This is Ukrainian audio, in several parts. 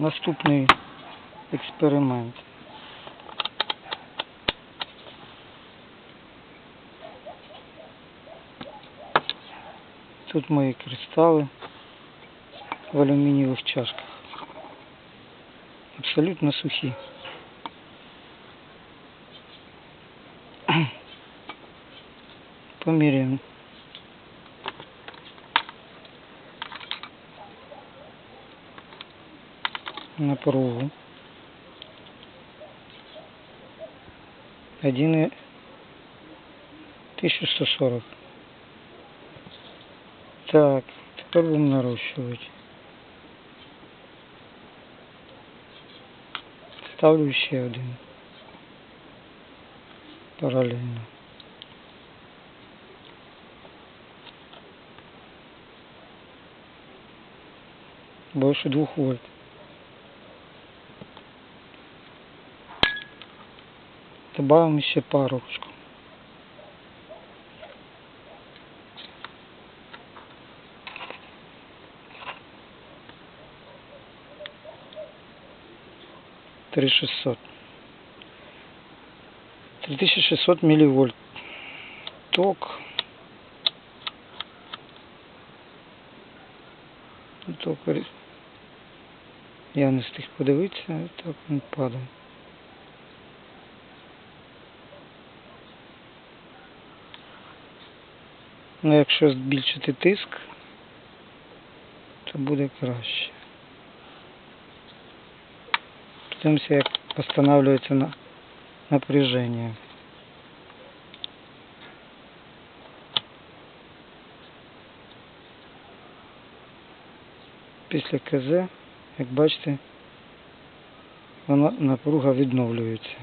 наступний експеримент. Тут мої кристали в алюмінієвих чашках. Абсолютно сухі. Поміряємо. Напругу. Один и 1140. Так, теперь будем наращивать. Ставлю еще один. Параллельно. Больше двух вольт. Добавим еще парочку. Три шестьсот. Три тысячи шестьсот милливольт. Ток. Ток. Я не встиг подивитися, так він падає. Ну, якщо збільшити тиск, то буде краще. Подивимося, як встановлюється на напряження. Після КЗ, як бачите, вона напруга відновлюється.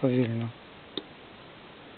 Повільно.